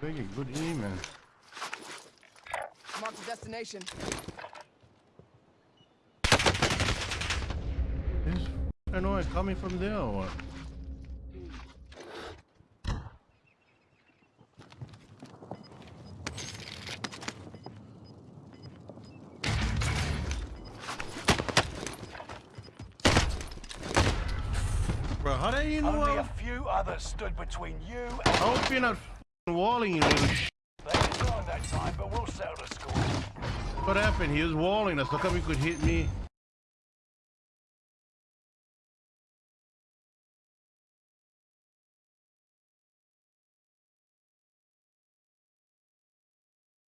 gotta get good aim, man. Mark the destination. Is annoying coming from there or what? Bro, how do you know? Only a I'm- few others stood between you and I hope you're not f***ing walling, you little sh**. they that time, but we'll settle the score. What happened? He was walling us. How come he could hit me?